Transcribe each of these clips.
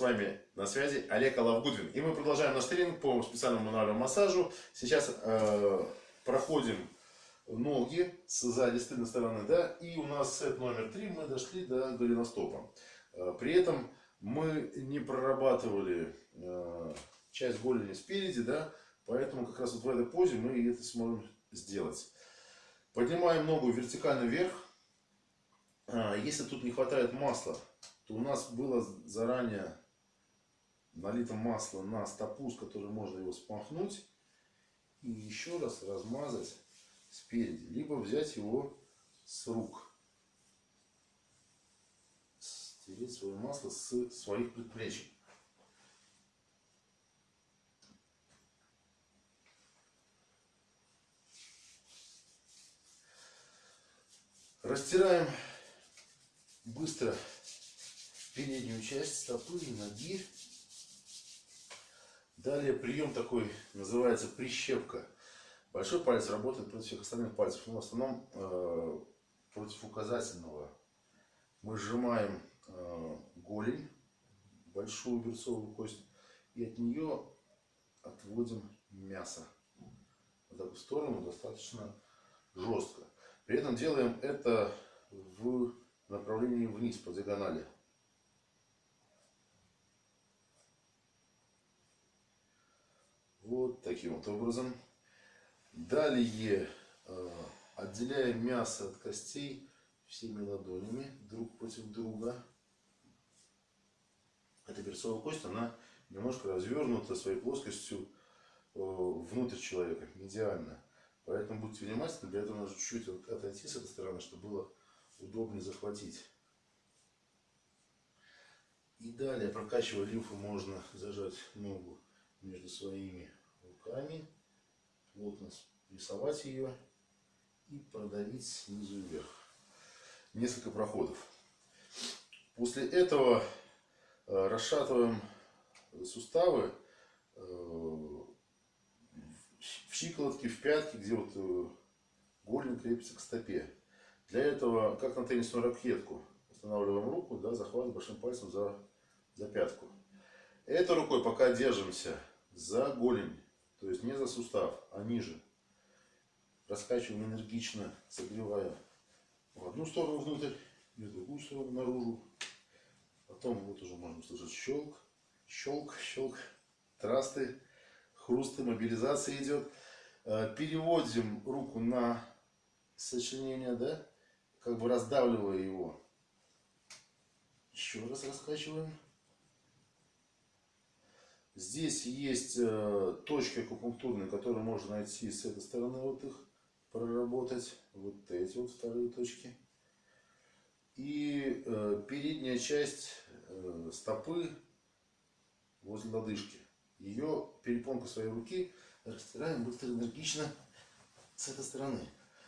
с вами на связи Олег Алавгудвин. И мы продолжаем наш тренинг по специальному мануальному массажу. Сейчас э, проходим ноги сзади, с тыльной стороны, да, и у нас сет номер три, мы дошли до голеностопа. Э, при этом мы не прорабатывали э, часть голени спереди, да, поэтому как раз вот в этой позе мы это сможем сделать. Поднимаем ногу вертикально вверх. Э, если тут не хватает масла, то у нас было заранее налито масло на стопу, с которой можно его спахнуть. И еще раз размазать спереди. Либо взять его с рук. Стереть свое масло с своих предплечий. Растираем быстро переднюю часть стопы и ноги. Далее прием такой называется прищепка. Большой палец работает против всех остальных пальцев, но в основном э, против указательного. Мы сжимаем э, голень, большую берцовую кость, и от нее отводим мясо. Вот так в сторону достаточно жестко. При этом делаем это в направлении вниз по диагонали. Вот таким вот образом. Далее э, отделяем мясо от костей всеми ладонями друг против друга. Эта берцовая кость, она немножко развернута своей плоскостью э, внутрь человека, медиально. Поэтому будьте внимательны, для этого нужно чуть-чуть отойти с этой стороны, чтобы было удобнее захватить. И далее, прокачивая лимфу, можно зажать ногу между своими руками, плотно рисовать ее и продавить снизу вверх. Несколько проходов. После этого э, расшатываем суставы э, в щиколотке, в пятке, где вот э, голень крепится к стопе. Для этого, как на теннисную ракетку, устанавливаем руку, да, захватываем большим пальцем за, за пятку. Этой рукой пока держимся за голень то есть не за сустав, а ниже. Раскачиваем энергично, согревая в одну сторону внутрь и в другую сторону наружу. Потом вот уже можно услышать щелк, щелк, щелк, трасты, хрусты, мобилизация идет. Э, переводим руку на сочленение, да, как бы раздавливая его. Еще раз раскачиваем. Здесь есть э, точки акупунктурные, которые можно найти с этой стороны, вот их проработать. Вот эти вот вторые точки. И э, передняя часть э, стопы возле лодыжки. Ее перепонку своей руки растираем быстро, энергично с этой стороны.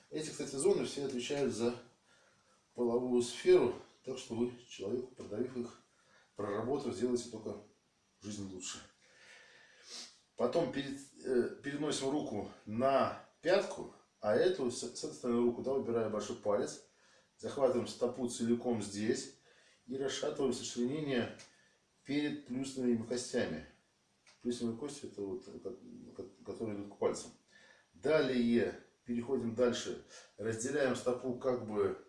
Эти, кстати, зоны все отвечают за половую сферу, так что вы человеку, продавив их, проработав, сделаете только жизнь лучше. Потом перед, э, переносим руку на пятку, а эту, с, с этой стороны руку, да, убирая большой палец. Захватываем стопу целиком здесь и расшатываем сочленение перед плюсовыми костями. Плюсовые кости это вот, которые идут к пальцам. Далее переходим дальше. Разделяем стопу как бы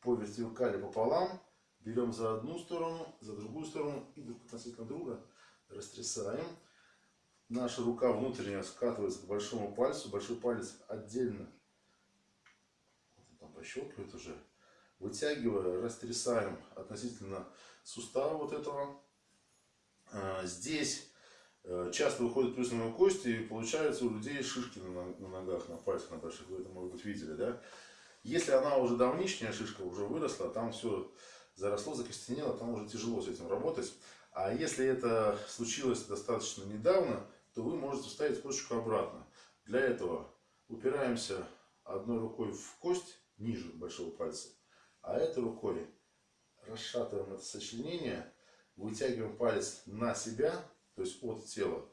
по вертикали пополам. Берем за одну сторону, за другую сторону и друг относительно друга растрясаем наша рука внутренняя скатывается к большому пальцу, большой палец отдельно там пощелкивает уже, вытягивая, растрясаем относительно сустава вот этого. А, здесь э, часто выходят плюсовые кости и получается у людей шишки на ногах, на пальцах, на больших, вы это, может быть, видели, да? Если она уже давнишняя шишка, уже выросла, там все заросло, закостенело, там уже тяжело с этим работать. А если это случилось достаточно недавно, то вы можете вставить косточку обратно. Для этого упираемся одной рукой в кость ниже большого пальца, а этой рукой расшатываем это сочленение, вытягиваем палец на себя, то есть от тела,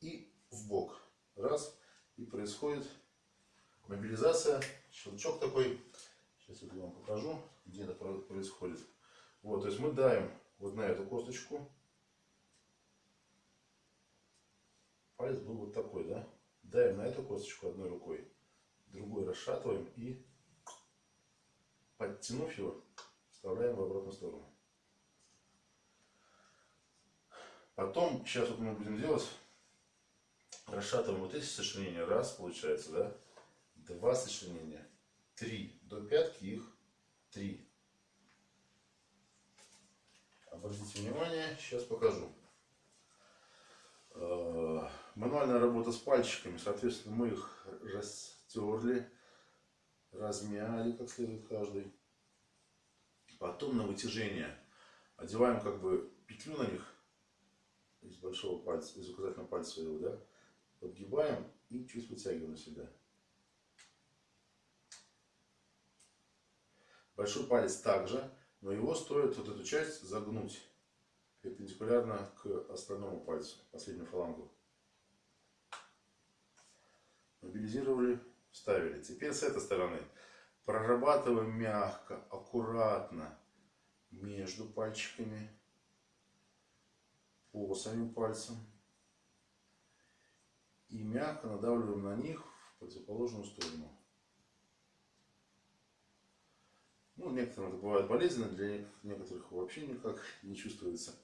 и в бок. Раз, и происходит мобилизация, щелчок такой. Сейчас я вам покажу, где это происходит. Вот, то есть мы даем вот на эту косточку, палец был вот такой, да? Давим на эту косточку одной рукой, другой расшатываем и, подтянув его, вставляем в обратную сторону. Потом, сейчас вот мы будем делать, расшатываем вот эти сочленения. Раз, получается, да? Два сочленения. Три. До пятки их три. Обратите внимание, сейчас покажу. Мануальная работа с пальчиками, соответственно, мы их растерли, размяли как следует каждый. Потом на вытяжение одеваем как бы петлю на них из большого пальца, из указательного пальца своего, да, подгибаем и чуть вытягиваем на себя. Большой палец также, но его стоит вот эту часть загнуть перпендикулярно к остальному пальцу, последнюю фалангу. Мобилизировали, вставили. Теперь с этой стороны прорабатываем мягко, аккуратно между пальчиками по самим пальцам и мягко надавливаем на них в противоположную сторону. Ну, некоторым это бывает болезненно, для некоторых вообще никак не чувствуется.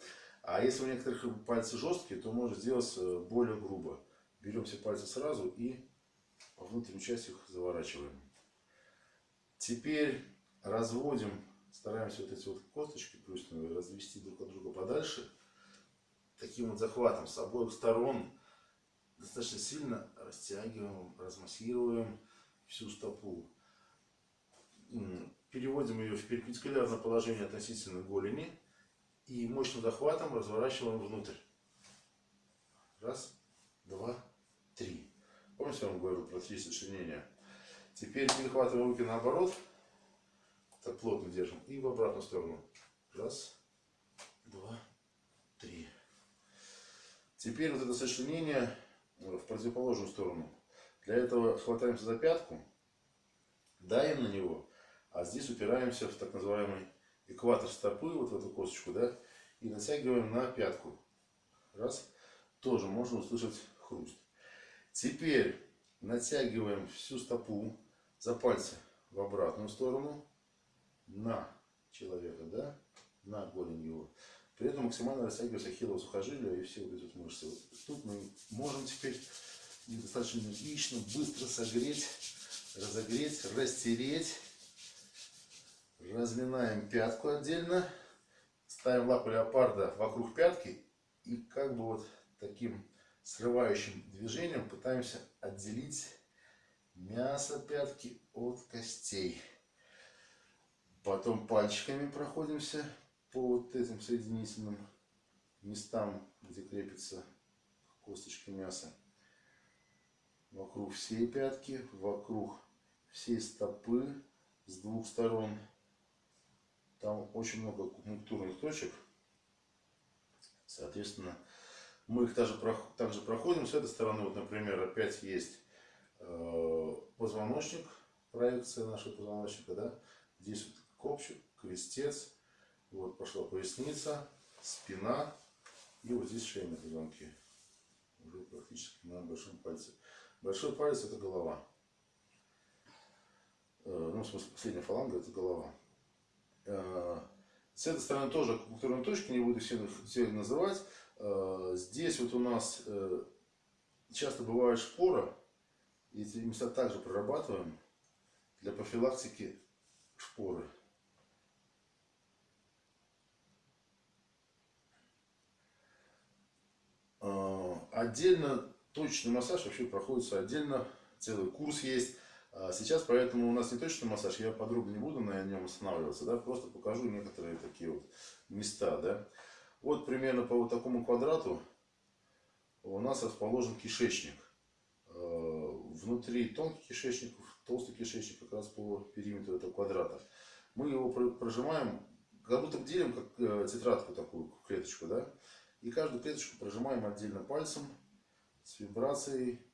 А если у некоторых пальцы жесткие, то можно сделать э, более грубо. Берем все пальцы сразу и по внутренней части их заворачиваем. Теперь разводим, стараемся вот эти вот косточки плюсные развести друг от друга подальше. Таким вот захватом с обоих сторон достаточно сильно растягиваем, размассируем всю стопу переводим ее в перпендикулярное положение относительно голени и мощным захватом разворачиваем внутрь. Раз, два, три. Помните, я вам говорил про три сочленения? Теперь перехватываем руки наоборот. Так плотно держим. И в обратную сторону. Раз, два, три. Теперь вот это сочленение в противоположную сторону. Для этого хватаемся за пятку, давим на него а здесь упираемся в так называемый экватор стопы, вот в эту косточку, да, и натягиваем на пятку. Раз. Тоже можно услышать хруст. Теперь натягиваем всю стопу за пальцы в обратную сторону на человека, да, на голень его. При этом максимально растягивается ахиллово сухожилие и все вот эти мышцы. Тут мы можем теперь достаточно энергично, быстро согреть, разогреть, растереть Разминаем пятку отдельно. Ставим лапу леопарда вокруг пятки. И как бы вот таким срывающим движением пытаемся отделить мясо пятки от костей. Потом пальчиками проходимся по вот этим соединительным местам, где крепится косточки мяса. Вокруг всей пятки, вокруг всей стопы с двух сторон. Там очень много акупунктурных точек. Соответственно, мы их также, также проходим. С этой стороны, вот, например, опять есть э, позвоночник, проекция нашего позвоночника. Да? Здесь вот копчик, крестец. Вот пошла поясница, спина. И вот здесь шейные позвонки. Уже практически на большом пальце. Большой палец это голова. Э, ну, в смысле, последняя фаланга это голова. Э, с этой стороны тоже акупунктурные точки, не буду все, все называть. Э, здесь вот у нас э, часто бывает шпора. Эти места также прорабатываем для профилактики шпоры. Отдельно точный массаж вообще проходится отдельно. Целый курс есть. А сейчас поэтому у нас не точный массаж, я подробно не буду на нем останавливаться, да, просто покажу некоторые такие вот места, да. Вот примерно по вот такому квадрату у нас расположен кишечник. Э, внутри тонкий кишечник, толстый кишечник как раз по периметру этого квадрата. Мы его прожимаем, как будто делим как э, тетрадку такую, клеточку, да. И каждую клеточку прожимаем отдельно пальцем с вибрацией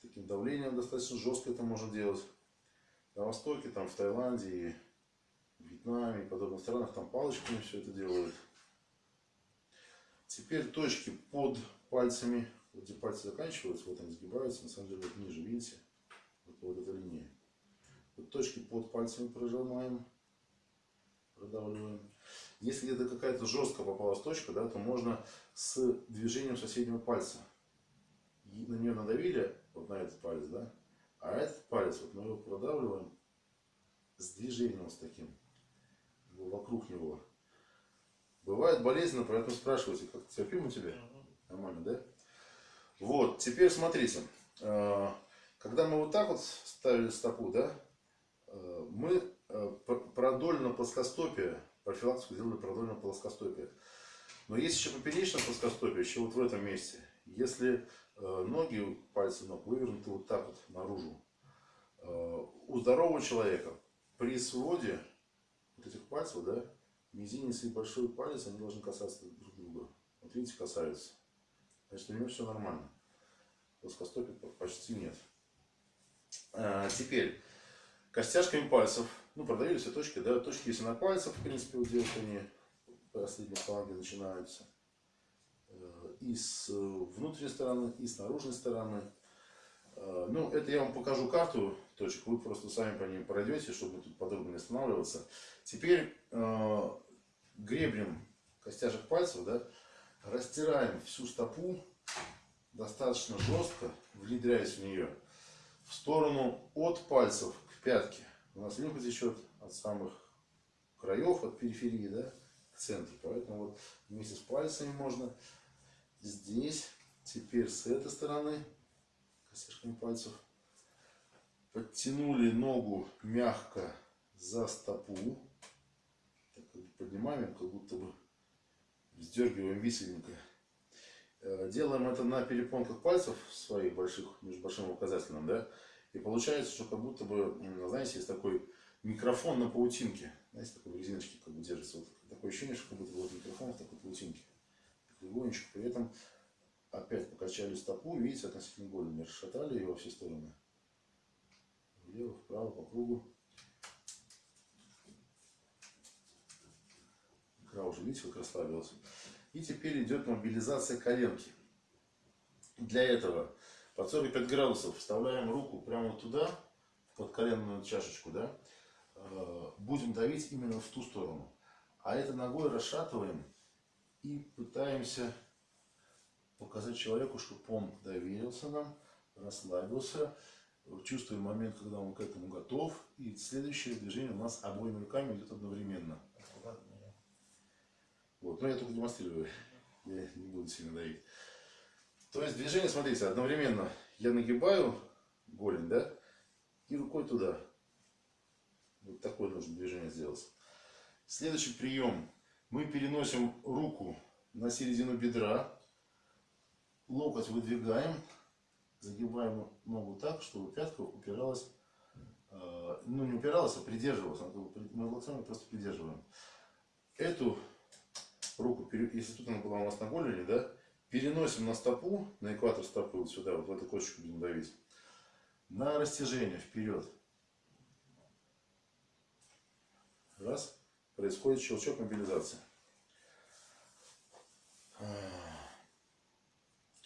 таким давлением достаточно жестко это можно делать. На Востоке, там в Таиланде, в Вьетнаме и подобных странах, там палочками все это делают. Теперь точки под пальцами где пальцы заканчиваются, вот они сгибаются, на самом деле вот ниже, видите? Вот, вот эта линия. Вот точки под пальцами прожимаем, продавливаем. Если где-то какая-то жестко попалась точка, да, то можно с движением соседнего пальца. И на нее надавили, вот на этот палец, да, а этот палец, вот мы его продавливаем с движением с таким, вокруг него. Бывает болезненно, поэтому спрашивайте, как терпимо тебе? Нормально, да? Вот, теперь смотрите. Э, когда мы вот так вот ставили стопу, да, э, мы э, продольно плоскостопие, профилактику делали продольно плоскостопие. Но есть еще поперечное плоскостопие, еще вот в этом месте. Если ноги, пальцы ног вывернуты вот так вот наружу, у здорового человека при своде вот этих пальцев, да, мизинец и большой палец, они должны касаться друг друга. Вот видите, касаются. Значит, у него все нормально. Плоскостопия почти нет. А, теперь, костяшками пальцев, ну, продавили все точки, да, точки если на пальцах, в принципе, вот делать они последние фаланги начинаются. Э, и с внутренней стороны, и с наружной стороны. Э, ну, это я вам покажу карту точек, вы просто сами по ним пройдете, чтобы тут подробно не останавливаться. Теперь э, гребнем костяшек пальцев, да, растираем всю стопу достаточно жестко, внедряясь в нее, в сторону от пальцев к пятке. У нас лимфа течет от самых краев, от периферии, да, к центру. Поэтому вот вместе с пальцами можно здесь, теперь с этой стороны, костяшками пальцев, подтянули ногу мягко за стопу, так, поднимаем, как будто бы вздергиваем висельника. Э, делаем это на перепонках пальцев своих больших, между большим и указательным, да, и получается, что как будто бы, знаете, есть такой микрофон на паутинке, знаете, такой в резиночке как бы держится, вот такое. Ощущение, что как будто вот микрофон в такой паутинке, легонечко, при этом опять покачали стопу, видите, относительно голени, расшатали ее во все стороны, влево, вправо, по кругу, икра уже, видите, как расслабилась. И теперь идет мобилизация коленки. Для этого под 45 градусов вставляем руку прямо туда, под коленную чашечку, да, э, будем давить именно в ту сторону. А это ногой расшатываем и пытаемся показать человеку, чтобы он доверился нам, расслабился, чувствуем момент, когда он к этому готов. И следующее движение у нас обоими руками идет одновременно. Вот. Но я только демонстрирую. Я не буду сильно давить. То есть движение, смотрите, одновременно я нагибаю голень, да, и рукой туда. Вот такое нужно движение сделать. Следующий прием. Мы переносим руку на середину бедра, локоть выдвигаем, загибаем ногу так, чтобы пятка упиралась, э, ну не упиралась, а придерживалась. Мы локтями просто придерживаем. Эту руку, если тут она была у нас на голени, да, переносим на стопу, на экватор стопы, вот сюда, вот в эту косточку будем давить, на растяжение вперед. Раз, происходит щелчок мобилизации.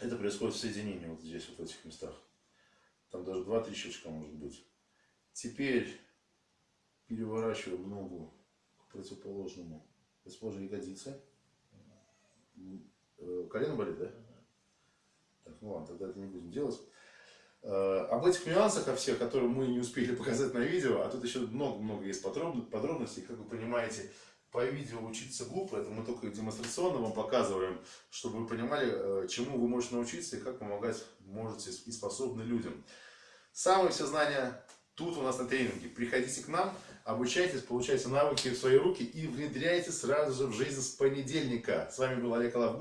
Это происходит в соединении вот здесь, вот в этих местах. Там даже 2-3 щелчка может быть. Теперь переворачиваем ногу к противоположному, используя ягодицы. Э, колено болит, да? Так, ну ладно, тогда это не будем делать. Э, об этих нюансах, о всех, которые мы не успели показать на видео, а тут еще много-много есть подробностей, как вы понимаете, по видео учиться глупо, это мы только демонстрационно вам показываем, чтобы вы понимали, э, чему вы можете научиться и как помогать можете и способны людям. Самые все знания тут у нас на тренинге. Приходите к нам, обучайтесь, получайте навыки в свои руки и внедряйте сразу же в жизнь с понедельника. С вами был Олег Алав.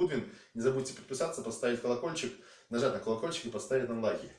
Не забудьте подписаться, поставить колокольчик, нажать на колокольчик и поставить нам лайки.